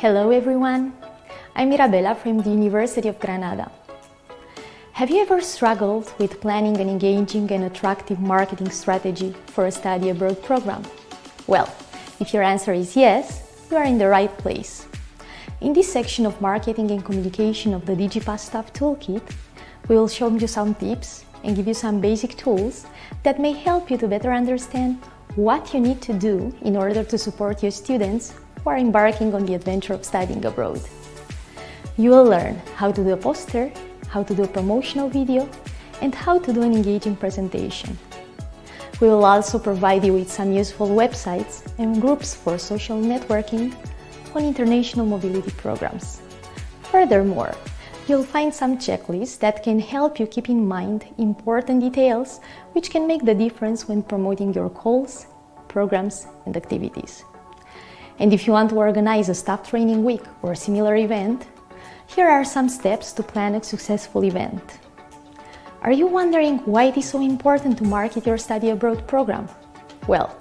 Hello everyone, I'm Mirabella from the University of Granada. Have you ever struggled with planning an engaging and attractive marketing strategy for a study abroad program? Well, if your answer is yes, you are in the right place. In this section of Marketing and Communication of the DigiPass Staff Toolkit, we will show you some tips and give you some basic tools that may help you to better understand what you need to do in order to support your students who are embarking on the adventure of studying abroad. You will learn how to do a poster, how to do a promotional video, and how to do an engaging presentation. We will also provide you with some useful websites and groups for social networking on international mobility programs. Furthermore, you'll find some checklists that can help you keep in mind important details which can make the difference when promoting your calls, programs and activities. And if you want to organize a staff training week or a similar event, here are some steps to plan a successful event. Are you wondering why it is so important to market your study abroad program? Well,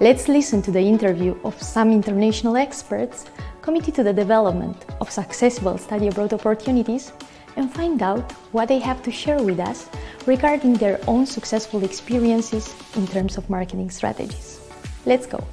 let's listen to the interview of some international experts committed to the development of successful study abroad opportunities and find out what they have to share with us regarding their own successful experiences in terms of marketing strategies. Let's go!